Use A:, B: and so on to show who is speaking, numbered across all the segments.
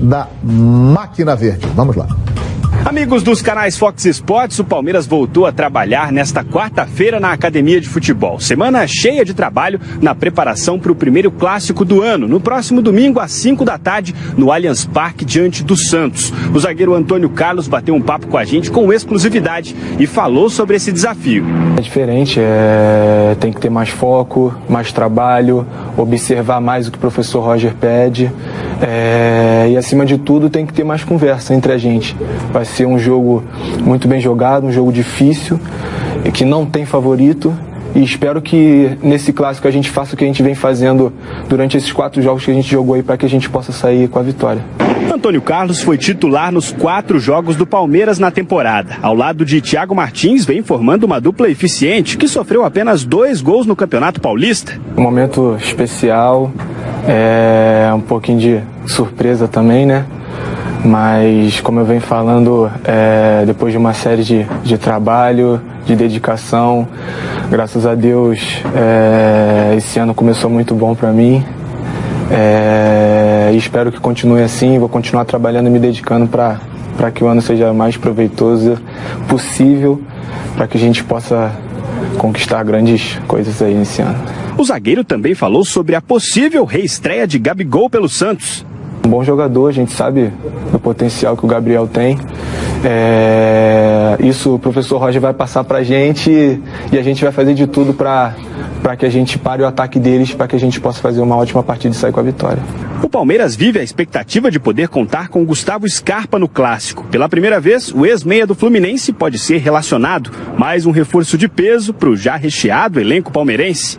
A: da Máquina Verde. Vamos lá.
B: Amigos dos canais Fox Sports, o Palmeiras voltou a trabalhar nesta quarta-feira na Academia de Futebol. Semana cheia de trabalho na preparação para o primeiro clássico do ano, no próximo domingo às 5 da tarde, no Allianz Parque, diante do Santos. O zagueiro Antônio Carlos bateu um papo com a gente com exclusividade e falou sobre esse desafio.
C: É diferente, é... tem que ter mais foco, mais trabalho, observar mais o que o professor Roger pede é... e, acima de tudo, tem que ter mais conversa entre a gente. Vai ser um jogo muito bem jogado, um jogo difícil, que não tem favorito. E espero que nesse clássico a gente faça o que a gente vem fazendo durante esses quatro jogos que a gente jogou aí para que a gente possa sair com a vitória.
B: Antônio Carlos foi titular nos quatro jogos do Palmeiras na temporada. Ao lado de Thiago Martins, vem formando uma dupla eficiente que sofreu apenas dois gols no Campeonato Paulista.
C: Um momento especial, é um pouquinho de surpresa também, né? Mas, como eu venho falando, é, depois de uma série de, de trabalho, de dedicação, graças a Deus, é, esse ano começou muito bom para mim. É, espero que continue assim. Vou continuar trabalhando e me dedicando para que o ano seja mais proveitoso possível, para que a gente possa conquistar grandes coisas aí nesse ano.
B: O zagueiro também falou sobre a possível reestreia de Gabigol pelo Santos.
C: Um bom jogador, a gente sabe o potencial que o Gabriel tem. É, isso o professor Roger vai passar para a gente e a gente vai fazer de tudo para que a gente pare o ataque deles, para que a gente possa fazer uma ótima partida e sair com a vitória.
B: O Palmeiras vive a expectativa de poder contar com Gustavo Scarpa no clássico. Pela primeira vez, o ex-meia do Fluminense pode ser relacionado. Mais um reforço de peso para o já recheado elenco palmeirense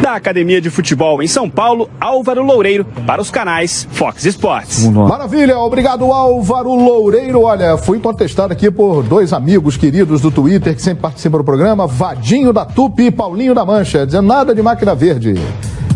B: da Academia de Futebol em São Paulo, Álvaro Loureiro, para os canais Fox Sports.
A: Maravilha, obrigado Álvaro Loureiro. Olha, fui contestado aqui por dois amigos queridos do Twitter que sempre participam do programa, Vadinho da Tupi e Paulinho da Mancha, dizendo nada de máquina verde.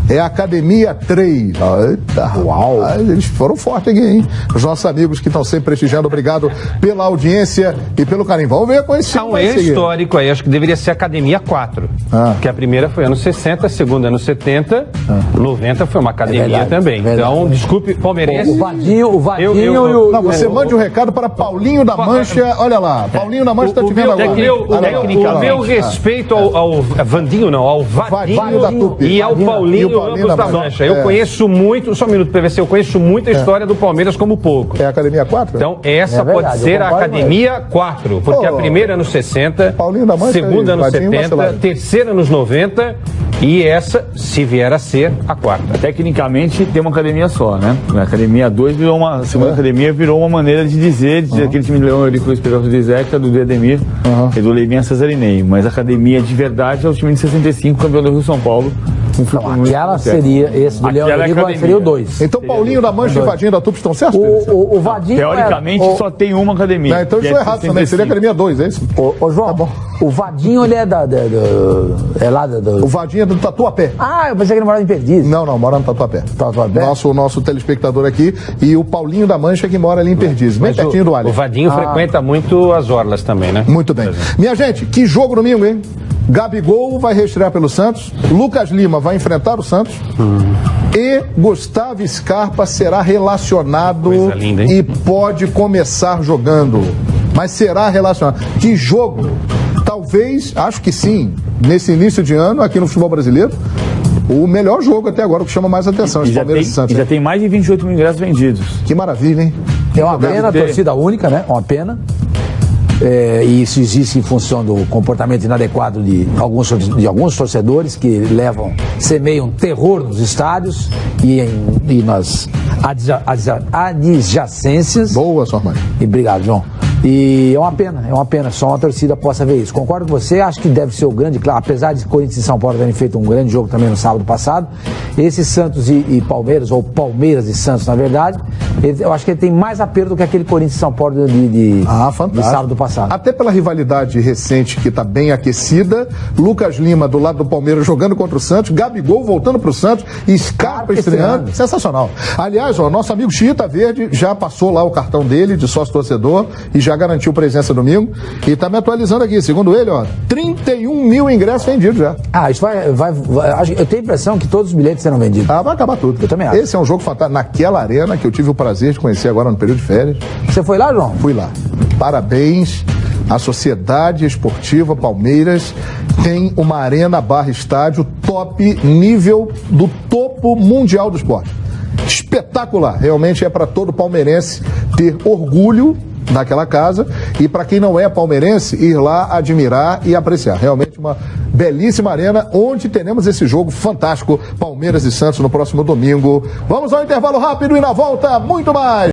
A: É Academia 3. Eita, Uau! Eles foram fortes aqui, hein? Os nossos amigos que estão sempre prestigiando, obrigado pela audiência e pelo carinho. Vamos ver com esse
D: Há um erro histórico aí, acho que deveria ser Academia 4. Ah. Que a primeira foi anos 60, a segunda anos 70, ah. 90 foi uma academia é verdade, também. É então, desculpe, palmeirense.
A: O Vadinho, o Vadinho eu, eu, eu, Não, você mande um recado para Paulinho da Mancha. Olha lá, Paulinho da Mancha está te vendo agora.
D: o meu respeito ao, ao Vandinho, não, ao Vadinho, Vadinho e ao Paulinho da Mancha. Eu é. conheço muito, só um minuto, PVC, eu conheço muito a é. história do Palmeiras como pouco.
A: É a Academia 4?
D: Então, essa é pode ser a Academia 4, porque oh, a primeira nos 60, segunda nos 70, terceira nos 90 e essa, se vier a ser, a quarta.
E: Tecnicamente, tem uma academia só, né? A academia 2 virou uma. A segunda é. academia virou uma maneira de dizer, de uhum. aquele time de Leão ali com o Esperança do Zeca, do Dedemir uhum. e do Leivinha Cesarinei. Mas a academia de verdade é o time de 65, campeão do Rio São Paulo.
F: Não, aquela seria, esse do Leão Oliva seria o 2.
A: Então Paulinho da Mancha e Vadinho da Tupi estão certos?
F: O, o, o Vadinho
E: Teoricamente
F: é,
E: só tem uma academia.
A: Não, então isso é errado também, seria academia 2, é isso?
F: Ô, ô João, tá o Vadinho ele é da, da, da é lá da,
A: O Vadinho é do Tatuapé.
F: Ah, eu pensei que ele morava em Perdizes.
A: Não, não, mora no Tatuapé.
F: Tatuapé?
A: Nosso, nosso telespectador aqui e o Paulinho da Mancha que mora ali em Perdizes, bem pertinho
D: o,
A: do Alho.
D: O Vadinho ah. frequenta muito as orlas também, né?
A: Muito bem. Minha gente, que jogo domingo, hein? Gabigol vai reestrear pelo Santos, Lucas Lima vai enfrentar o Santos hum. e Gustavo Scarpa será relacionado linda, e pode começar jogando. Mas será relacionado. Que jogo? Talvez, acho que sim, nesse início de ano, aqui no futebol brasileiro, o melhor jogo até agora, o que chama mais atenção,
E: e já Palmeiras tem, e Santos. E já tem mais de 28 mil ingressos vendidos.
A: Que maravilha, hein?
F: É uma pena, torcida única, né? Uma pena é, e isso existe em função do comportamento inadequado de alguns, de alguns torcedores que levam, semeiam terror nos estádios e, em, e nas adjacências.
A: Boa, sua mãe.
F: E obrigado, João. E é uma pena, é uma pena, só uma torcida possa ver isso. Concordo com você, acho que deve ser o grande, claro, apesar de Corinthians e São Paulo terem feito um grande jogo também no sábado passado, esse Santos e, e Palmeiras, ou Palmeiras e Santos, na verdade, ele, eu acho que ele tem mais apelo do que aquele Corinthians São Paulo de, de,
A: ah,
F: de sábado passado.
A: Até pela rivalidade recente que está bem aquecida, Lucas Lima do lado do Palmeiras jogando contra o Santos, Gabigol voltando para o Santos, Scarpa estreando. Sensacional. Aliás, ó, nosso amigo Chita Verde já passou lá o cartão dele de sócio torcedor e já garantiu presença domingo e tá me atualizando aqui. Segundo ele, ó, 31 mil ingressos vendidos já.
F: Ah, isso vai, vai, vai. Eu tenho a impressão que todos os bilhetes serão vendidos.
A: Ah, vai acabar tudo.
F: Eu também acho.
A: Esse é um jogo fantástico. Naquela arena que eu tive o prazer de conhecer agora no período de férias.
F: Você foi lá, João?
A: Fui lá. Parabéns. A Sociedade Esportiva Palmeiras tem uma arena barra estádio top nível do topo mundial do esporte. Espetacular. Realmente é para todo palmeirense ter orgulho naquela casa e para quem não é palmeirense ir lá admirar e apreciar. Realmente uma belíssima arena onde teremos esse jogo fantástico Palmeiras e Santos no próximo domingo. Vamos ao intervalo rápido e na volta muito mais.